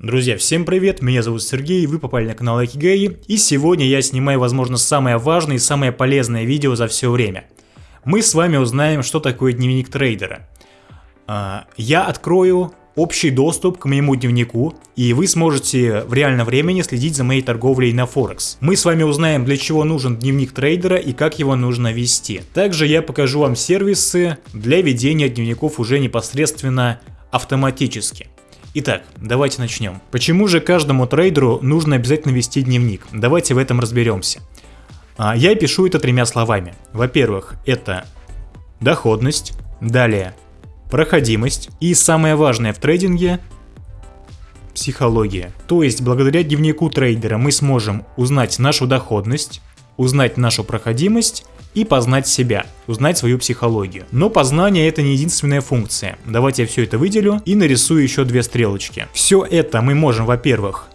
Друзья, всем привет, меня зовут Сергей, вы попали на канал Акигей, и сегодня я снимаю, возможно, самое важное и самое полезное видео за все время. Мы с вами узнаем, что такое дневник трейдера. А, я открою общий доступ к моему дневнику, и вы сможете в реальном времени следить за моей торговлей на Форекс. Мы с вами узнаем, для чего нужен дневник трейдера и как его нужно вести. Также я покажу вам сервисы для ведения дневников уже непосредственно автоматически. Итак, давайте начнем. Почему же каждому трейдеру нужно обязательно вести дневник? Давайте в этом разберемся. А, я пишу это тремя словами. Во-первых, это доходность, далее проходимость и самое важное в трейдинге психология. То есть благодаря дневнику трейдера мы сможем узнать нашу доходность, узнать нашу проходимость и познать себя, узнать свою психологию. Но познание это не единственная функция. Давайте я все это выделю и нарисую еще две стрелочки. Все это мы можем, во-первых,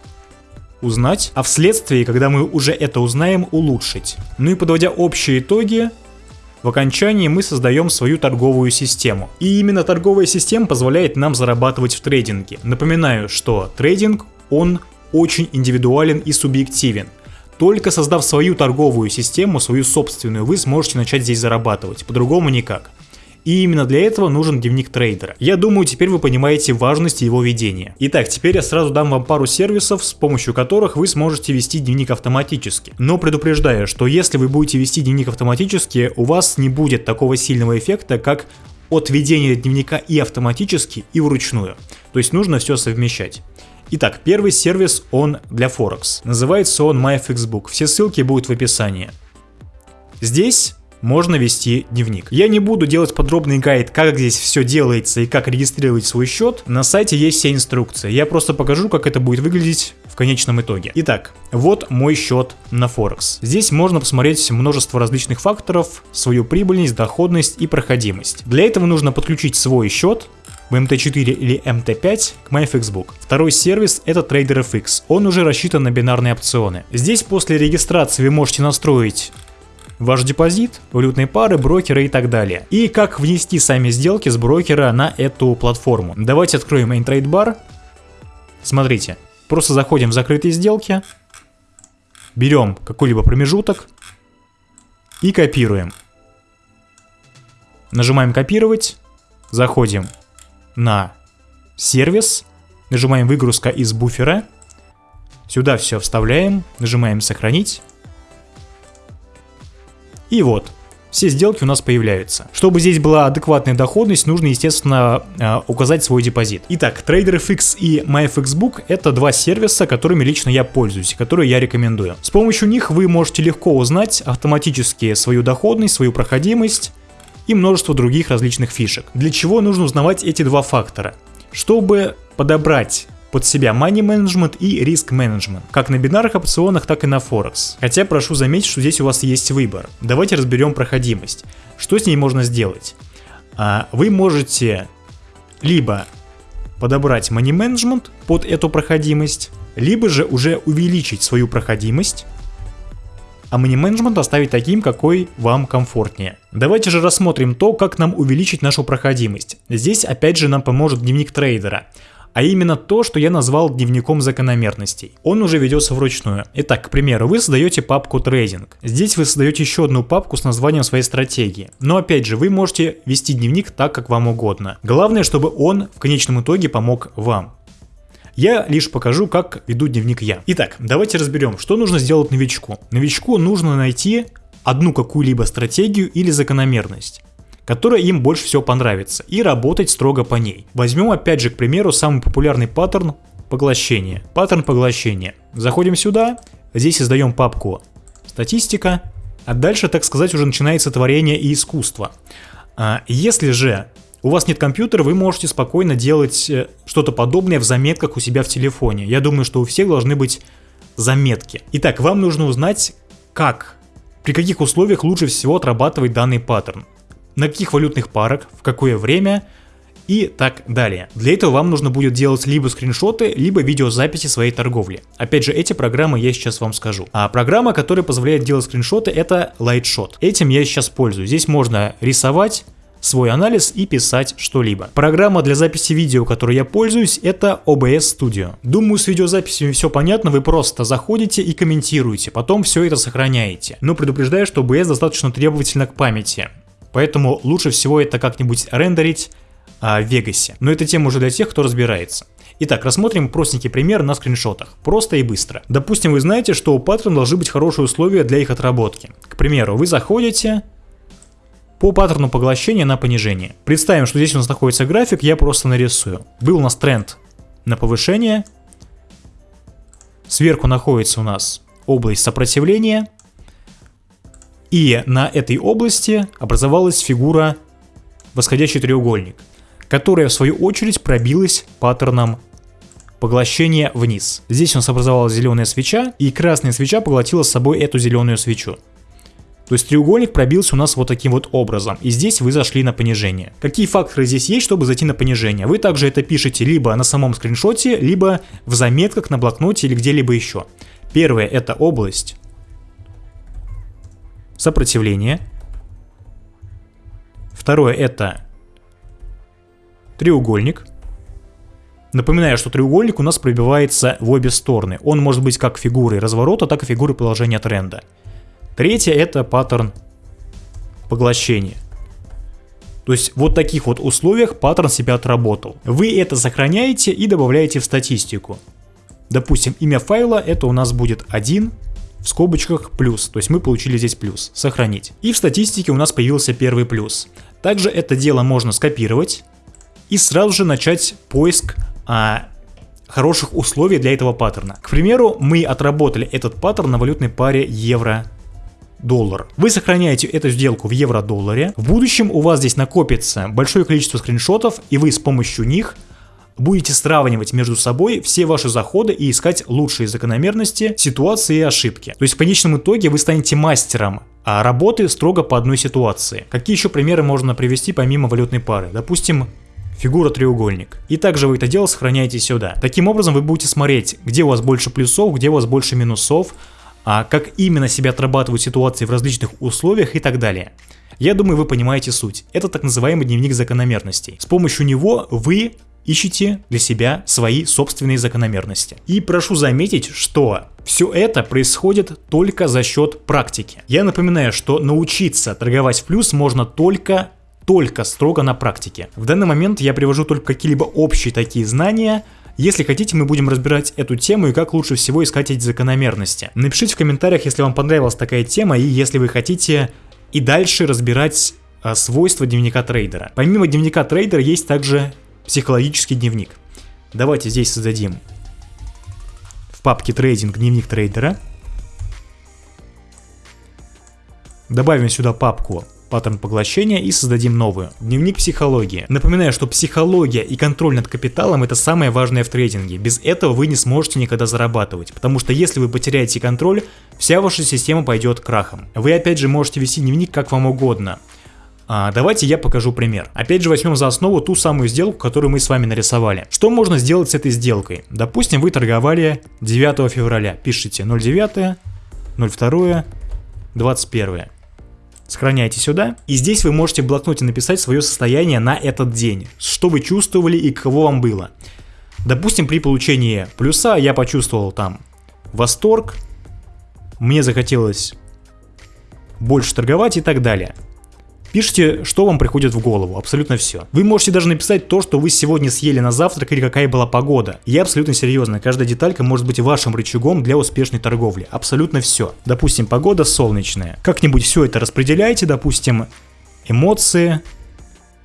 узнать, а вследствие, когда мы уже это узнаем, улучшить. Ну и подводя общие итоги, в окончании мы создаем свою торговую систему. И именно торговая система позволяет нам зарабатывать в трейдинге. Напоминаю, что трейдинг, он очень индивидуален и субъективен. Только создав свою торговую систему, свою собственную, вы сможете начать здесь зарабатывать, по-другому никак. И именно для этого нужен дневник трейдера. Я думаю, теперь вы понимаете важность его ведения. Итак, теперь я сразу дам вам пару сервисов, с помощью которых вы сможете вести дневник автоматически. Но предупреждаю, что если вы будете вести дневник автоматически, у вас не будет такого сильного эффекта, как от ведения дневника и автоматически, и вручную. То есть нужно все совмещать. Итак, первый сервис, он для Форекс. Называется он MyFXBook. Все ссылки будут в описании. Здесь можно вести дневник. Я не буду делать подробный гайд, как здесь все делается и как регистрировать свой счет. На сайте есть все инструкции. Я просто покажу, как это будет выглядеть в конечном итоге. Итак, вот мой счет на Форекс. Здесь можно посмотреть множество различных факторов, свою прибыльность, доходность и проходимость. Для этого нужно подключить свой счет, в MT4 или MT5 к MyFXBook. Второй сервис это TraderFX, он уже рассчитан на бинарные опционы. Здесь после регистрации вы можете настроить ваш депозит, валютные пары, брокеры и так далее. И как внести сами сделки с брокера на эту платформу. Давайте откроем Intrade Bar. Смотрите, просто заходим в закрытые сделки, берем какой-либо промежуток и копируем. Нажимаем копировать, заходим на сервис, нажимаем выгрузка из буфера, сюда все вставляем, нажимаем сохранить. И вот, все сделки у нас появляются. Чтобы здесь была адекватная доходность, нужно, естественно, э, указать свой депозит. Итак, TraderFX и MyFXBook это два сервиса, которыми лично я пользуюсь, которые я рекомендую. С помощью них вы можете легко узнать автоматически свою доходность, свою проходимость, и множество других различных фишек. Для чего нужно узнавать эти два фактора? Чтобы подобрать под себя money management и риск management, как на бинарных опционах, так и на Форекс. Хотя прошу заметить, что здесь у вас есть выбор. Давайте разберем проходимость. Что с ней можно сделать? А, вы можете либо подобрать money management под эту проходимость, либо же уже увеличить свою проходимость а мани-менеджмент оставить таким, какой вам комфортнее. Давайте же рассмотрим то, как нам увеличить нашу проходимость. Здесь опять же нам поможет дневник трейдера. А именно то, что я назвал дневником закономерностей. Он уже ведется вручную. Итак, к примеру, вы создаете папку трейдинг. Здесь вы создаете еще одну папку с названием своей стратегии. Но опять же, вы можете вести дневник так, как вам угодно. Главное, чтобы он в конечном итоге помог вам. Я лишь покажу, как веду дневник я. Итак, давайте разберем, что нужно сделать новичку. Новичку нужно найти одну какую-либо стратегию или закономерность которая им больше всего понравится, и работать строго по ней. Возьмем опять же, к примеру, самый популярный паттерн поглощения. Паттерн поглощения. Заходим сюда, здесь создаем папку статистика, а дальше, так сказать, уже начинается творение и искусство. А если же у вас нет компьютера, вы можете спокойно делать э, что-то подобное в заметках у себя в телефоне. Я думаю, что у всех должны быть заметки. Итак, вам нужно узнать, как, при каких условиях лучше всего отрабатывать данный паттерн. На каких валютных парах, в какое время и так далее. Для этого вам нужно будет делать либо скриншоты, либо видеозаписи своей торговли. Опять же, эти программы я сейчас вам скажу. А программа, которая позволяет делать скриншоты, это Lightshot. Этим я сейчас пользуюсь. Здесь можно рисовать, свой анализ и писать что-либо. Программа для записи видео, которой я пользуюсь, это OBS Studio. Думаю, с видеозаписью все понятно, вы просто заходите и комментируете, потом все это сохраняете. Но предупреждаю, что OBS достаточно требовательно к памяти, поэтому лучше всего это как-нибудь рендерить а, в Вегасе. Но это тема уже для тех, кто разбирается. Итак, рассмотрим простенький пример на скриншотах. Просто и быстро. Допустим, вы знаете, что у паттерна должны быть хорошие условия для их отработки. К примеру, вы заходите по паттерну поглощения на понижение. Представим, что здесь у нас находится график, я просто нарисую. Был у нас тренд на повышение. Сверху находится у нас область сопротивления. И на этой области образовалась фигура восходящий треугольник которая в свою очередь пробилась паттерном поглощения вниз. Здесь у нас образовалась зеленая свеча, и красная свеча поглотила с собой эту зеленую свечу. То есть треугольник пробился у нас вот таким вот образом, и здесь вы зашли на понижение. Какие факторы здесь есть, чтобы зайти на понижение? Вы также это пишете либо на самом скриншоте, либо в заметках на блокноте или где-либо еще. Первое это область сопротивления. Второе это треугольник. Напоминаю, что треугольник у нас пробивается в обе стороны. Он может быть как фигурой разворота, так и фигурой продолжения тренда. Третье это паттерн поглощения. То есть вот в таких вот условиях паттерн себя отработал. Вы это сохраняете и добавляете в статистику. Допустим, имя файла это у нас будет 1 в скобочках плюс, то есть мы получили здесь плюс, сохранить. И в статистике у нас появился первый плюс. Также это дело можно скопировать и сразу же начать поиск а, хороших условий для этого паттерна. К примеру, мы отработали этот паттерн на валютной паре евро доллар. Вы сохраняете эту сделку в евро-долларе. В будущем у вас здесь накопится большое количество скриншотов, и вы с помощью них будете сравнивать между собой все ваши заходы и искать лучшие закономерности, ситуации и ошибки. То есть в конечном итоге вы станете мастером а работы строго по одной ситуации. Какие еще примеры можно привести помимо валютной пары? Допустим, фигура треугольник. И также вы это дело сохраняете сюда. Таким образом вы будете смотреть, где у вас больше плюсов, где у вас больше минусов, а как именно себя отрабатывают ситуации в различных условиях и так далее. Я думаю, вы понимаете суть. Это так называемый дневник закономерностей. С помощью него вы ищите для себя свои собственные закономерности. И прошу заметить, что все это происходит только за счет практики. Я напоминаю, что научиться торговать в плюс можно только только строго на практике. В данный момент я привожу только какие-либо общие такие знания, если хотите, мы будем разбирать эту тему и как лучше всего искать эти закономерности. Напишите в комментариях, если вам понравилась такая тема и если вы хотите и дальше разбирать а, свойства дневника трейдера. Помимо дневника трейдера есть также психологический дневник. Давайте здесь создадим в папке трейдинг дневник трейдера. Добавим сюда папку паттерн поглощения и создадим новую. Дневник психологии. Напоминаю, что психология и контроль над капиталом это самое важное в трейдинге. Без этого вы не сможете никогда зарабатывать, потому что если вы потеряете контроль, вся ваша система пойдет крахом. Вы опять же можете вести дневник как вам угодно. А, давайте я покажу пример. Опять же возьмем за основу ту самую сделку, которую мы с вами нарисовали. Что можно сделать с этой сделкой? Допустим, вы торговали 9 февраля. Пишите 09, 02, 21. Сохраняйте сюда. И здесь вы можете в блокноте написать свое состояние на этот день. Что вы чувствовали и каково вам было. Допустим, при получении плюса я почувствовал там восторг, мне захотелось больше торговать и так далее. Пишите, что вам приходит в голову, абсолютно все. Вы можете даже написать то, что вы сегодня съели на завтрак или какая была погода. Я абсолютно серьезно, каждая деталька может быть вашим рычагом для успешной торговли. Абсолютно все. Допустим, погода солнечная. Как-нибудь все это распределяйте, допустим, эмоции,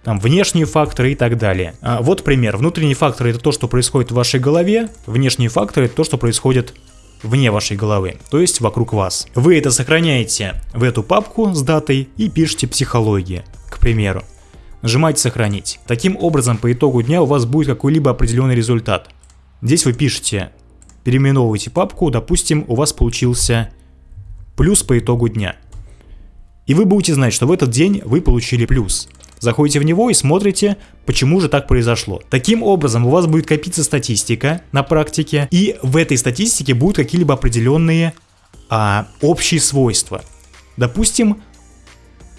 там внешние факторы и так далее. А вот пример. Внутренние факторы это то, что происходит в вашей голове, внешние факторы это то, что происходит вне вашей головы, то есть вокруг вас. Вы это сохраняете в эту папку с датой и пишите психология, к примеру. Нажимаете сохранить. Таким образом, по итогу дня у вас будет какой-либо определенный результат. Здесь вы пишете, переименовываете папку, допустим, у вас получился плюс по итогу дня. И вы будете знать, что в этот день вы получили плюс. Заходите в него и смотрите, почему же так произошло. Таким образом, у вас будет копиться статистика на практике, и в этой статистике будут какие-либо определенные а, общие свойства. Допустим,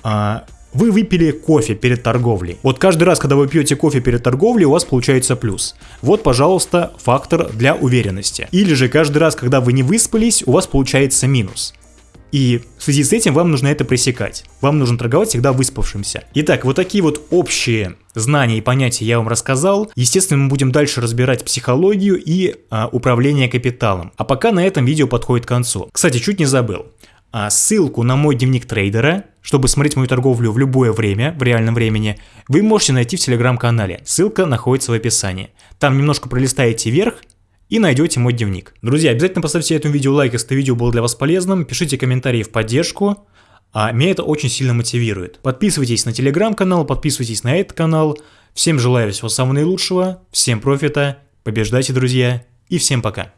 а, Вы выпили кофе перед торговлей. Вот каждый раз, когда вы пьете кофе перед торговлей, у вас получается плюс. Вот, пожалуйста, фактор для уверенности. Или же каждый раз, когда вы не выспались, у вас получается минус. И в связи с этим вам нужно это пресекать. Вам нужно торговать всегда выспавшимся. Итак, вот такие вот общие знания и понятия я вам рассказал. Естественно, мы будем дальше разбирать психологию и а, управление капиталом. А пока на этом видео подходит к концу. Кстати, чуть не забыл. А ссылку на мой дневник трейдера, чтобы смотреть мою торговлю в любое время, в реальном времени, вы можете найти в телеграм-канале. Ссылка находится в описании. Там немножко пролистаете вверх и найдете мой дневник. Друзья, обязательно поставьте этому видео лайк, если это видео было для вас полезным, пишите комментарии в поддержку, а меня это очень сильно мотивирует. Подписывайтесь на телеграм-канал, подписывайтесь на этот канал. Всем желаю всего самого наилучшего, всем профита, побеждайте, друзья, и всем пока.